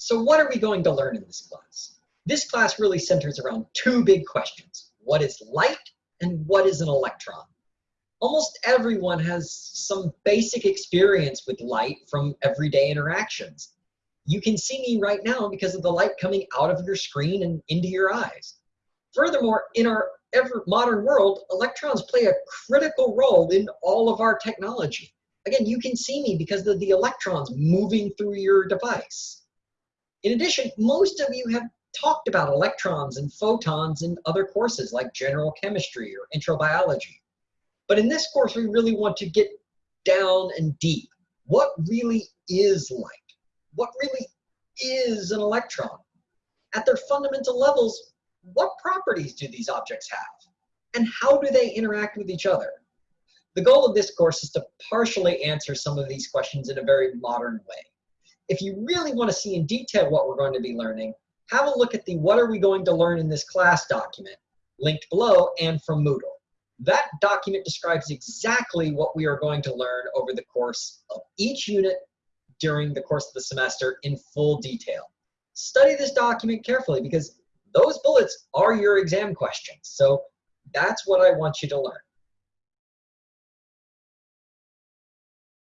So what are we going to learn in this class? This class really centers around two big questions. What is light and what is an electron? Almost everyone has some basic experience with light from everyday interactions. You can see me right now because of the light coming out of your screen and into your eyes. Furthermore, in our ever modern world, electrons play a critical role in all of our technology. Again, you can see me because of the electrons moving through your device. In addition, most of you have talked about electrons and photons in other courses like general chemistry or intro biology. But in this course, we really want to get down and deep. What really is light? What really is an electron? At their fundamental levels, what properties do these objects have? And how do they interact with each other? The goal of this course is to partially answer some of these questions in a very modern way. If you really want to see in detail what we're going to be learning, have a look at the What Are We Going to Learn in This Class document, linked below and from Moodle. That document describes exactly what we are going to learn over the course of each unit during the course of the semester in full detail. Study this document carefully because those bullets are your exam questions. So that's what I want you to learn.